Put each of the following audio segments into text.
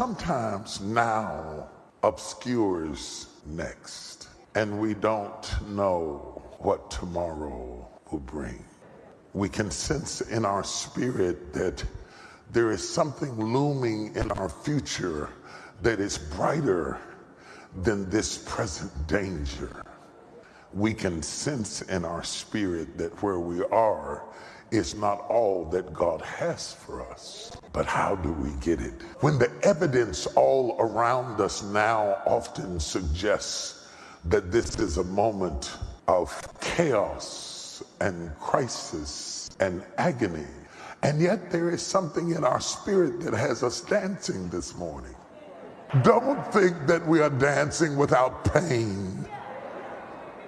sometimes now obscures next, and we don't know what tomorrow will bring. We can sense in our spirit that there is something looming in our future that is brighter than this present danger. We can sense in our spirit that where we are is not all that God has for us. But how do we get it? When the evidence all around us now often suggests that this is a moment of chaos and crisis and agony, and yet there is something in our spirit that has us dancing this morning. Don't think that we are dancing without pain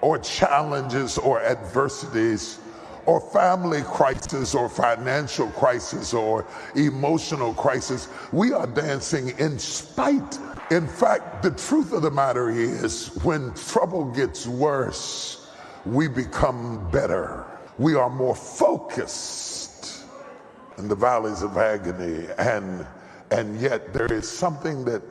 or challenges or adversities or family crisis or financial crisis or emotional crisis. We are dancing in spite. In fact, the truth of the matter is when trouble gets worse, we become better. We are more focused in the valleys of agony and and yet there is something that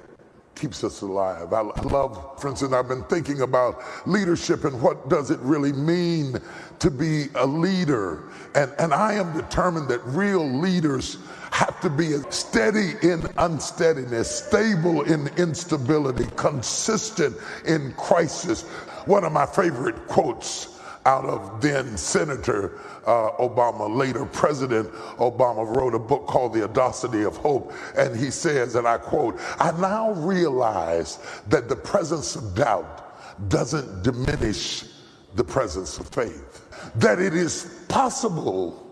keeps us alive. I love, for instance, I've been thinking about leadership and what does it really mean to be a leader. And, and I am determined that real leaders have to be steady in unsteadiness, stable in instability, consistent in crisis. One of my favorite quotes out of then Senator uh, Obama, later President Obama, wrote a book called The Audacity of Hope. And he says, and I quote, I now realize that the presence of doubt doesn't diminish the presence of faith, that it is possible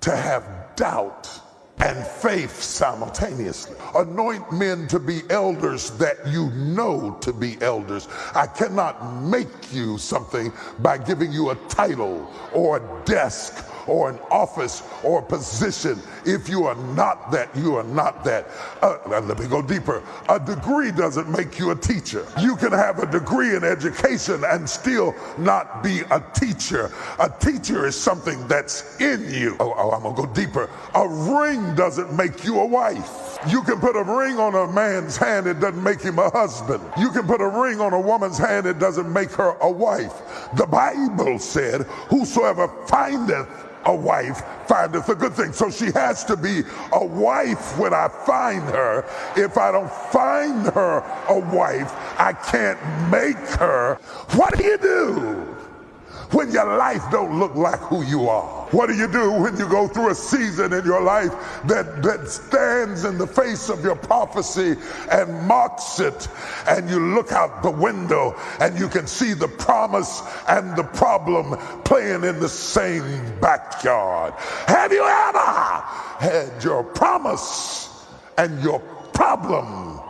to have doubt and faith simultaneously. Anoint men to be elders that you know to be elders. I cannot make you something by giving you a title or a desk or an office or a position. If you are not that, you are not that. Uh, let me go deeper. A degree doesn't make you a teacher. You can have a degree in education and still not be a teacher. A teacher is something that's in you. Oh, oh I'm gonna go deeper. A ring doesn't make you a wife. You can put a ring on a man's hand, it doesn't make him a husband. You can put a ring on a woman's hand, it doesn't make her a wife. The Bible said, Whosoever findeth a wife findeth a good thing. So she has to be a wife when I find her. If I don't find her a wife, I can't make her. What do you do? when your life don't look like who you are? What do you do when you go through a season in your life that, that stands in the face of your prophecy and mocks it and you look out the window and you can see the promise and the problem playing in the same backyard? Have you ever had your promise and your problem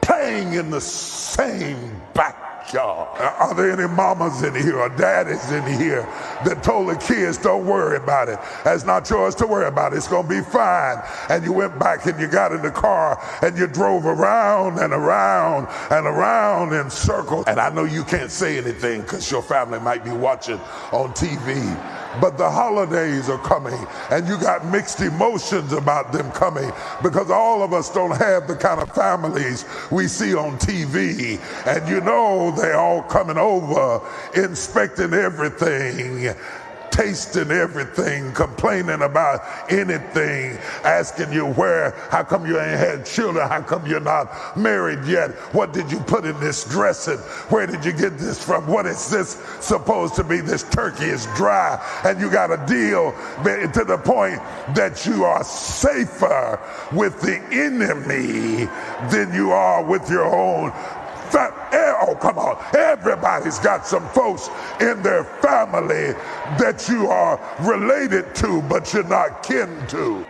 playing in the same backyard? Y'all. Are there any mamas in here or daddies in here that told the kids, don't worry about it? That's not yours to worry about. It's going to be fine. And you went back and you got in the car and you drove around and around and around in circles. And I know you can't say anything because your family might be watching on TV but the holidays are coming and you got mixed emotions about them coming because all of us don't have the kind of families we see on TV. And you know, they're all coming over, inspecting everything tasting everything, complaining about anything, asking you where, how come you ain't had children, how come you're not married yet, what did you put in this dressing, where did you get this from, what is this supposed to be, this turkey is dry, and you got a deal to the point that you are safer with the enemy than you are with your own Eh, oh, come on. Everybody's got some folks in their family that you are related to, but you're not kin to.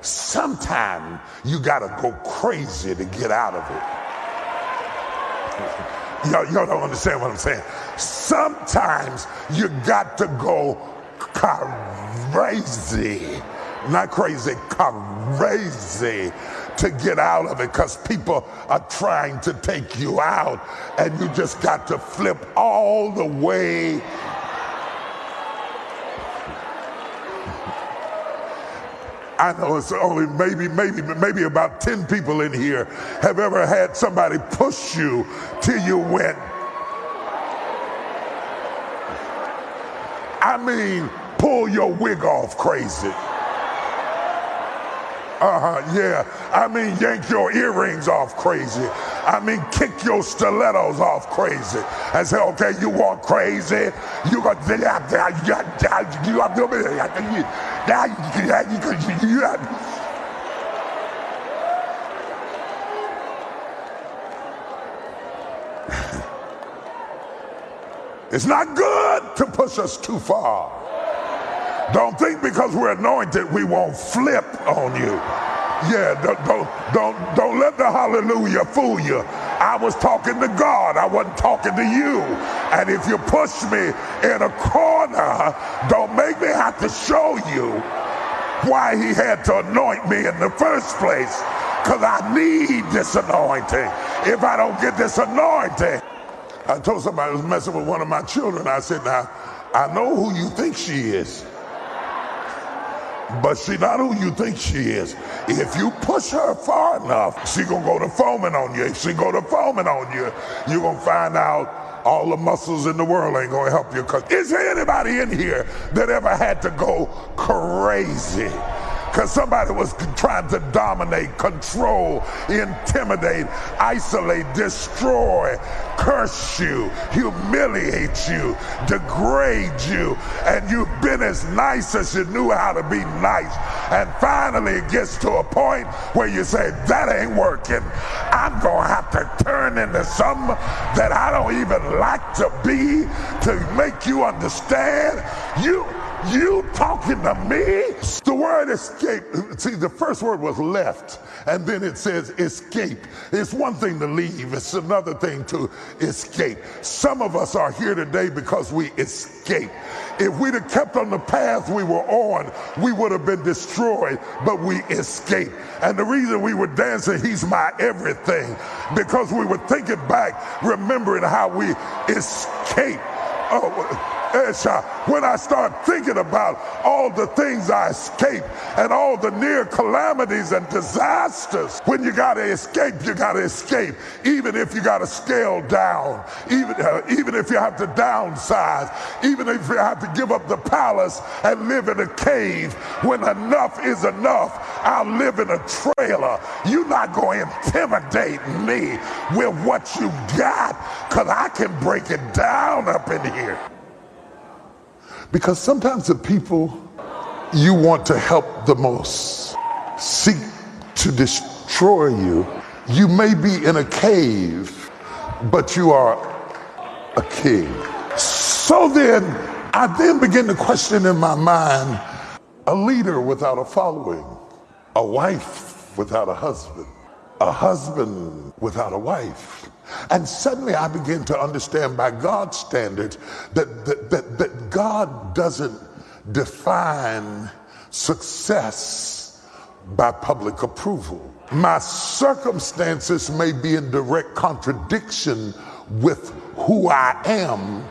Sometimes you got to go crazy to get out of it. Y'all, y'all don't understand what I'm saying. Sometimes you got to go crazy. Not crazy, crazy to get out of it because people are trying to take you out and you just got to flip all the way I know it's only maybe, maybe, maybe about 10 people in here have ever had somebody push you till you went. I mean, pull your wig off crazy. Uh-huh, yeah. I mean, yank your earrings off crazy. I mean, kick your stilettos off crazy. And say, okay, you want crazy? You got It's not good to push us too far. Don't think because we're anointed we won't flip on you. Yeah, don't, don't, don't, don't let the hallelujah fool you. I was talking to God, I wasn't talking to you. And if you push me in a corner, don't make me have to show you why he had to anoint me in the first place. Because I need this anointing. If I don't get this anointing, I told somebody I was messing with one of my children. I said, Now, I know who you think she is but she not who you think she is. If you push her far enough, she gonna go to foaming on you. If she go to foaming on you, you gonna find out all the muscles in the world ain't gonna help you. Cause is there anybody in here that ever had to go crazy? Because somebody was trying to dominate, control, intimidate, isolate, destroy, curse you, humiliate you, degrade you, and you've been as nice as you knew how to be nice. And finally, it gets to a point where you say, That ain't working. I'm going to have to turn into something that I don't even like to be to make you understand. You you talking to me? The word escape, see, the first word was left, and then it says escape. It's one thing to leave, it's another thing to escape. Some of us are here today because we escape. If we'd have kept on the path we were on, we would have been destroyed, but we escaped. And the reason we were dancing, He's my everything, because we were thinking back, remembering how we escaped. Oh, when I start thinking about all the things I escaped and all the near calamities and disasters, when you got to escape, you got to escape. Even if you got to scale down, even, uh, even if you have to downsize, even if you have to give up the palace and live in a cave, when enough is enough, I'll live in a trailer. You're not going to intimidate me with what you got because I can break it down up in here. Because sometimes the people you want to help the most seek to destroy you. You may be in a cave, but you are a king. So then, I then begin to question in my mind a leader without a following, a wife without a husband, a husband without a wife. And suddenly I begin to understand by God's standards that, that, that, that God doesn't define success by public approval. My circumstances may be in direct contradiction with who I am,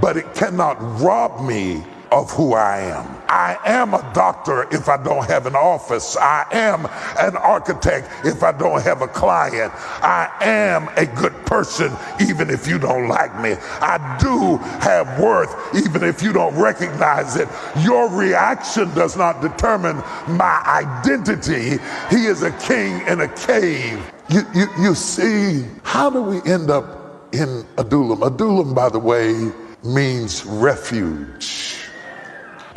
but it cannot rob me of who I am. I am a doctor if I don't have an office. I am an architect if I don't have a client. I am a good person even if you don't like me. I do have worth even if you don't recognize it. Your reaction does not determine my identity. He is a king in a cave. You, you, you see, how do we end up in Adullam? Adullam, by the way, means refuge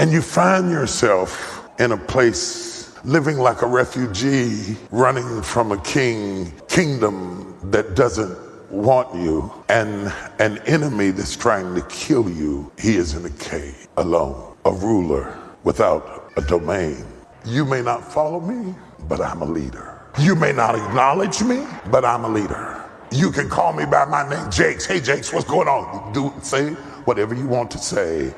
and you find yourself in a place living like a refugee, running from a king, kingdom that doesn't want you, and an enemy that's trying to kill you. He is in a cave alone, a ruler without a domain. You may not follow me, but I'm a leader. You may not acknowledge me, but I'm a leader. You can call me by my name, Jakes. Hey, Jakes, what's going on? Do say whatever you want to say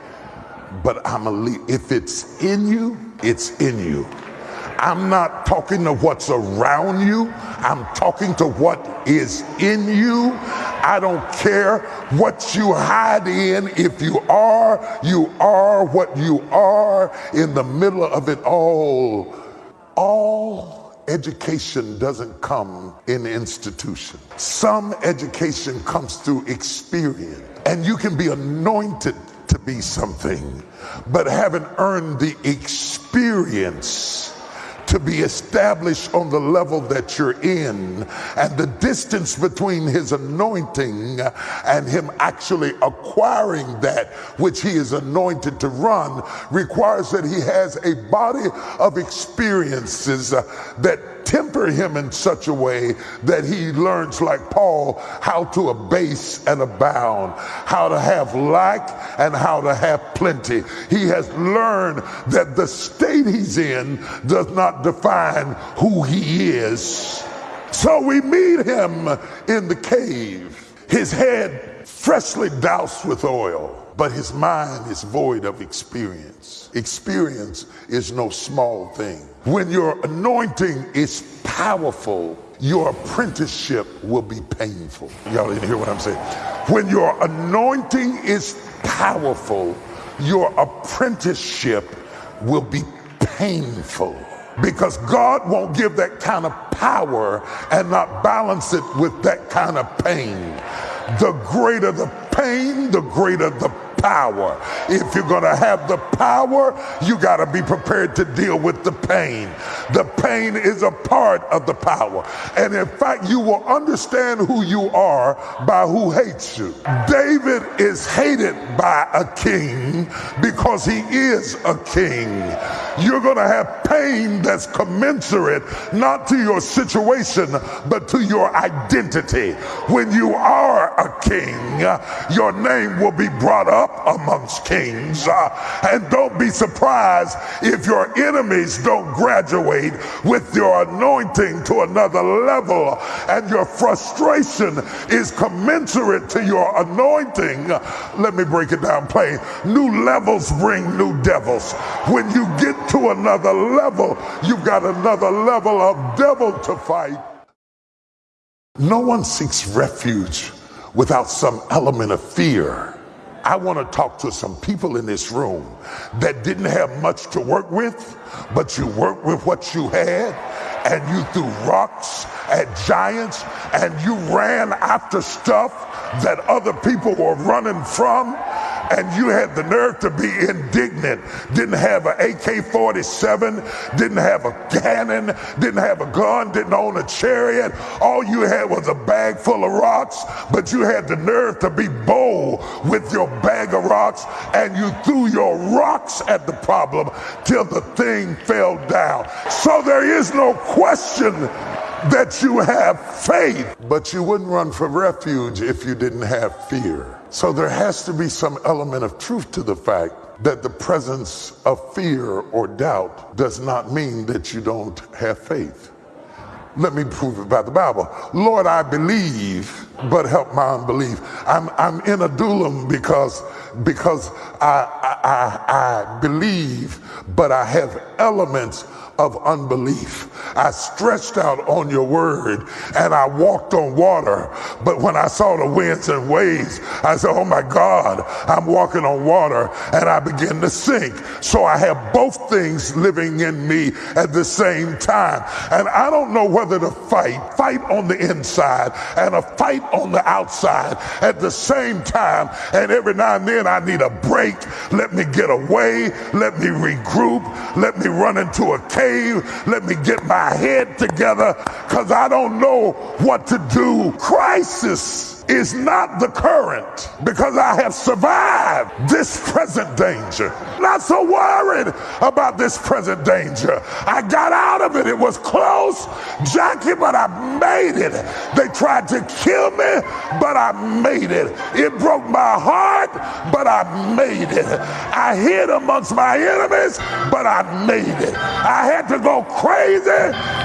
but I'm a. If it's in you, it's in you. I'm not talking to what's around you. I'm talking to what is in you. I don't care what you hide in. If you are, you are what you are in the middle of it all. All education doesn't come in institution. Some education comes through experience. And you can be anointed to be something, but haven't earned the experience to be established on the level that you're in. And the distance between his anointing and him actually acquiring that which he is anointed to run requires that he has a body of experiences uh, that temper him in such a way that he learns, like Paul, how to abase and abound, how to have lack and how to have plenty. He has learned that the state he's in does not define who he is. So we meet him in the cave, his head freshly doused with oil but his mind is void of experience. Experience is no small thing. When your anointing is powerful, your apprenticeship will be painful. Y'all didn't hear what I'm saying. When your anointing is powerful, your apprenticeship will be painful because God won't give that kind of power and not balance it with that kind of pain. The greater the pain, the greater the power. If you're going to have the power, you got to be prepared to deal with the pain. The pain is a part of the power. And in fact, you will understand who you are by who hates you. David is hated by a king because he is a king. You're going to have pain that's commensurate not to your situation, but to your identity. When you are a king, your name will be brought up amongst kings. Uh, and don't be surprised if your enemies don't graduate with your anointing to another level and your frustration is commensurate to your anointing. Let me break it down plain. New levels bring new devils. When you get to another level, you've got another level of devil to fight. No one seeks refuge without some element of fear. I want to talk to some people in this room that didn't have much to work with, but you worked with what you had and you threw rocks at giants and you ran after stuff that other people were running from and you had the nerve to be indignant. Didn't have an AK 47, didn't have a cannon, didn't have a gun, didn't own a chariot. All you had was a bag full of rocks, but you had the nerve to be bold with your bag of rocks and you threw your rocks at the problem till the thing fell down. So there is no question that you have faith, but you wouldn't run for refuge if you didn't have fear. So there has to be some element of truth to the fact that the presence of fear or doubt does not mean that you don't have faith. Let me prove it by the Bible. Lord, I believe, but help my unbelief. I'm, I'm in adullam because, because I, I, I believe, but I have elements of unbelief. I stretched out on your word and I walked on water. But when I saw the winds and waves, I said, Oh my God, I'm walking on water and I begin to sink. So I have both things living in me at the same time. And I don't know whether to fight, fight on the inside and a fight on the outside at the same time. And every now and then I need a break. Let me get away. Let me regroup. Let me run into a cave Let me get my head together because I don't know what to do. Crisis is not the current because I have survived this present danger. Not so worried about this present danger. I got out of it. It was close, Jackie, but I made it. They tried to kill me, but I made it. It broke my heart, but I made it. I hid amongst my enemies, but I made it. I had to go crazy,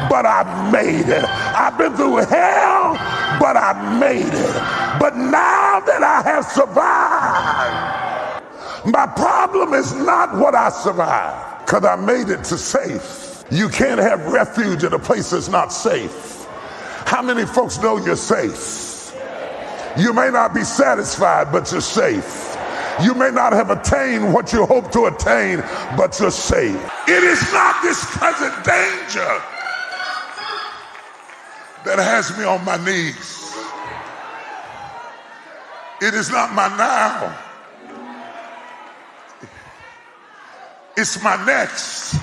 but I made it. I've been through hell, but I made it. But now that I have survived, my problem is not what I survived, because I made it to safe. You can't have refuge in a place that's not safe. How many folks know you're safe? You may not be satisfied, but you're safe. You may not have attained what you hope to attain, but you're safe. It is not this present danger that has me on my knees. It is not my now. It's my next.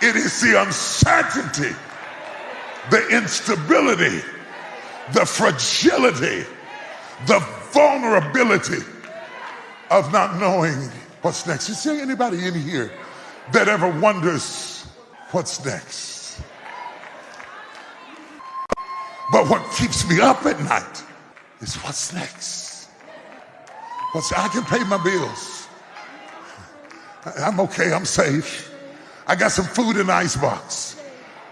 It is the uncertainty, the instability, the fragility, the vulnerability of not knowing what's next. Is there anybody in here that ever wonders what's next? But what keeps me up at night is what's next. What's I can pay my bills. I'm okay, I'm safe. I got some food in the icebox.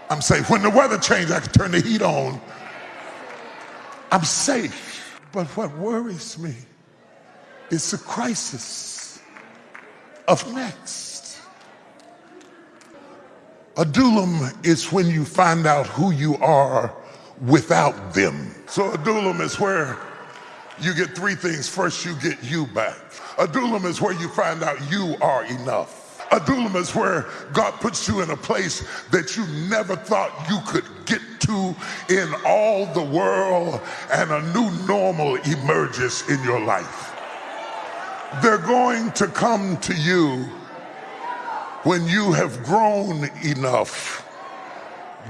I'm safe. When the weather changes, I can turn the heat on. I'm safe. But what worries me is the crisis of next. Adullam is when you find out who you are without them. So Adullam is where you get three things. First, you get you back. Adullam is where you find out you are enough. Adullam is where God puts you in a place that you never thought you could get to in all the world and a new normal emerges in your life. They're going to come to you when you have grown enough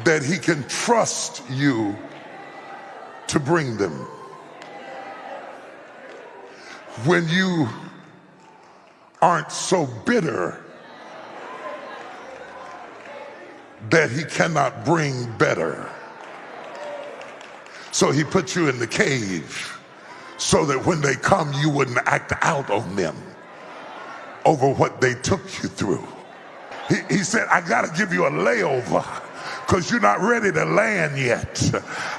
that he can trust you to bring them. When you aren't so bitter that he cannot bring better. So he put you in the cave so that when they come, you wouldn't act out on them over what they took you through. He, he said, I got to give you a layover because you're not ready to land yet.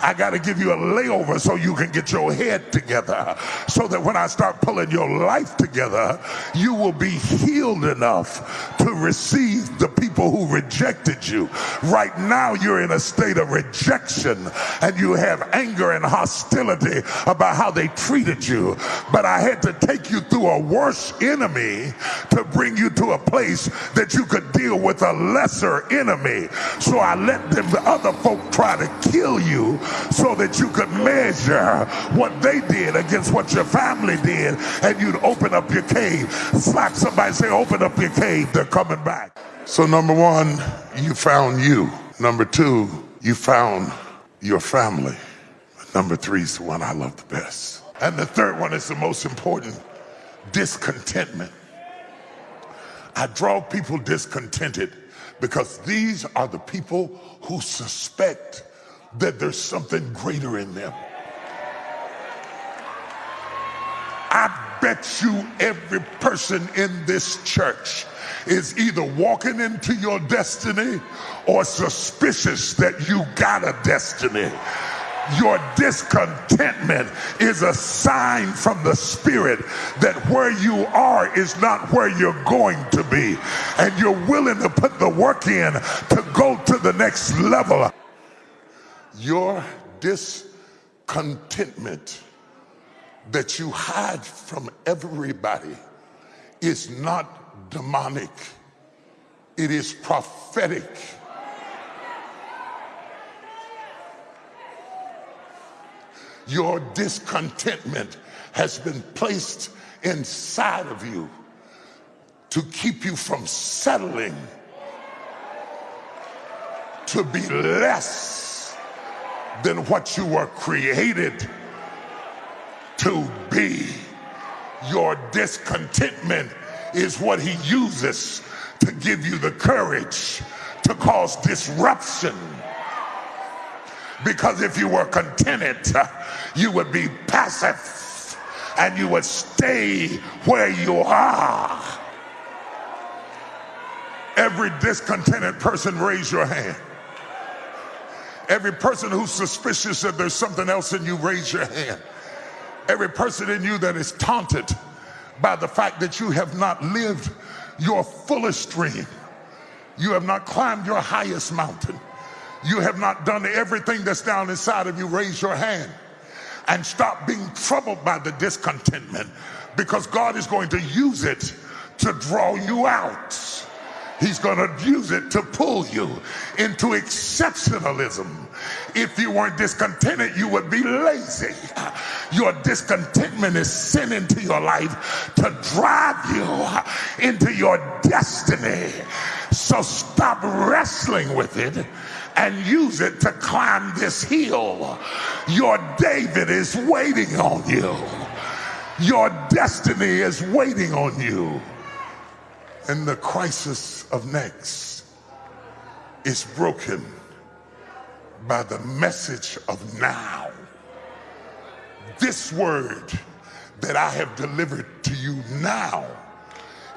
I got to give you a layover so you can get your head together so that when I start pulling your life together, you will be healed enough to receive the people who rejected you. Right now, you're in a state of rejection and you have anger and hostility about how they treated you. But I had to take you through a worse enemy to bring you to a place that you could deal with a lesser enemy. So I let let them other folk try to kill you so that you could measure what they did against what your family did and you'd open up your cave. Slap somebody say, open up your cave. They're coming back. So number one, you found you. Number two, you found your family. Number three is the one I love the best. And the third one is the most important, discontentment. I draw people discontented because these are the people who suspect that there's something greater in them. I bet you every person in this church is either walking into your destiny or suspicious that you got a destiny your discontentment is a sign from the Spirit that where you are is not where you're going to be. And you're willing to put the work in to go to the next level. Your discontentment that you hide from everybody is not demonic, it is prophetic. Your discontentment has been placed inside of you to keep you from settling to be less than what you were created to be. Your discontentment is what he uses to give you the courage to cause disruption because if you were contented, you would be passive and you would stay where you are. Every discontented person, raise your hand. Every person who's suspicious that there's something else in you, raise your hand. Every person in you that is taunted by the fact that you have not lived your fullest dream, you have not climbed your highest mountain you have not done everything that's down inside of you, raise your hand and stop being troubled by the discontentment because God is going to use it to draw you out. He's going to use it to pull you into exceptionalism. If you weren't discontented, you would be lazy. Your discontentment is sent into your life to drive you into your destiny. So stop wrestling with it and use it to climb this hill. Your David is waiting on you. Your destiny is waiting on you. And the crisis of next is broken by the message of now. This word that I have delivered to you now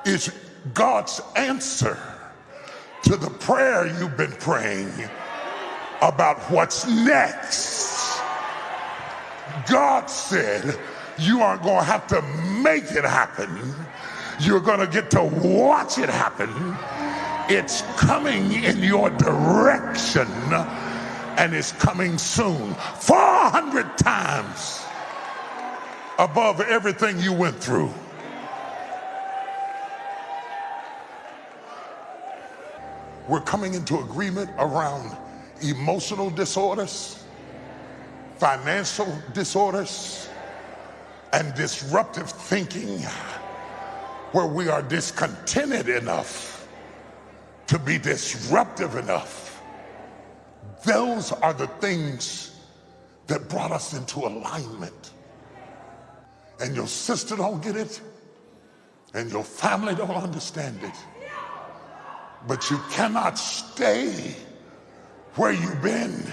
is God's answer to the prayer you've been praying about what's next. God said, You aren't going to have to make it happen you're going to get to watch it happen. It's coming in your direction and it's coming soon. 400 times above everything you went through. We're coming into agreement around emotional disorders, financial disorders, and disruptive thinking where we are discontented enough to be disruptive enough. Those are the things that brought us into alignment. And your sister don't get it, and your family don't understand it. But you cannot stay where you've been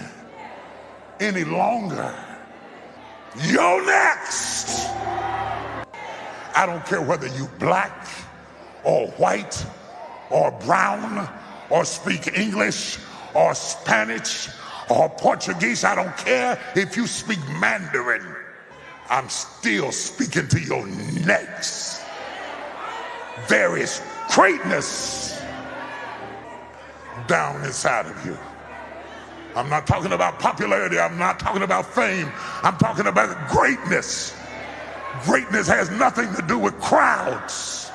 any longer. You're next. I don't care whether you black or white or brown or speak English or Spanish or Portuguese. I don't care if you speak Mandarin. I'm still speaking to your next. There is greatness down inside of you. I'm not talking about popularity. I'm not talking about fame. I'm talking about greatness. Greatness has nothing to do with crowds.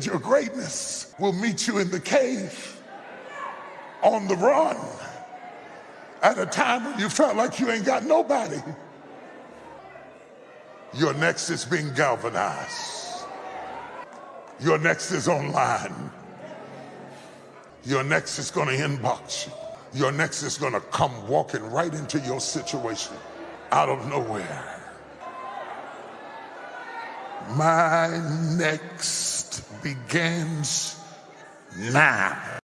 Your greatness will meet you in the cave, on the run, at a time when you felt like you ain't got nobody. Your next is being galvanized. Your next is online. Your next is going to inbox you. Your next is going to come walking right into your situation out of nowhere. My next begins now.